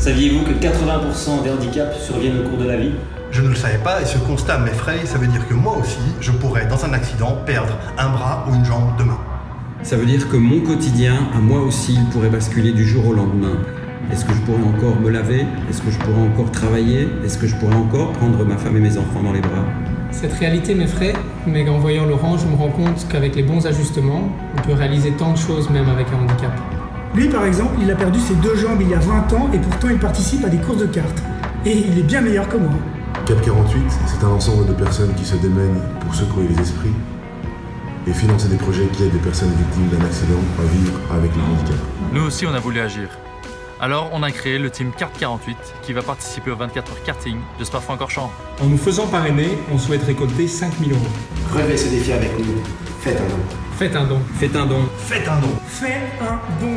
Saviez-vous que 80% des handicaps surviennent au cours de la vie? Je ne le savais pas et ce constat m'effraie, ça veut dire que moi aussi, je pourrais dans un accident perdre un bras ou une jambe demain. Ça veut dire que mon quotidien, à moi aussi, il pourrait basculer du jour au lendemain. Est-ce que je pourrais encore me laver? Est-ce que je pourrais encore travailler? Est-ce que je pourrais encore prendre ma femme et mes enfants dans les bras? Cette réalité m'effraie, mais en voyant Laurent, je me rends compte qu'avec les bons ajustements, on peut réaliser tant de choses même avec un handicap. Lui, par exemple, il a perdu ses deux jambes il y a 20 ans et pourtant il participe à des courses de cartes. Et il est bien meilleur que moi. Cap 48, c'est un ensemble de personnes qui se démènent pour secouer les esprits et financer des projets qui aident des personnes victimes d'un accident à vivre avec le handicap. Nous aussi, on a voulu agir. Alors, on a créé le team Carte 48 qui va participer au 24 heures karting de Spa-Francorchamps. En nous faisant parrainer, on souhaite récolter 5000 euros. Relevez ce défi avec nous. Faites un don. Faites un don. Faites un don. Faites un don. Fais un don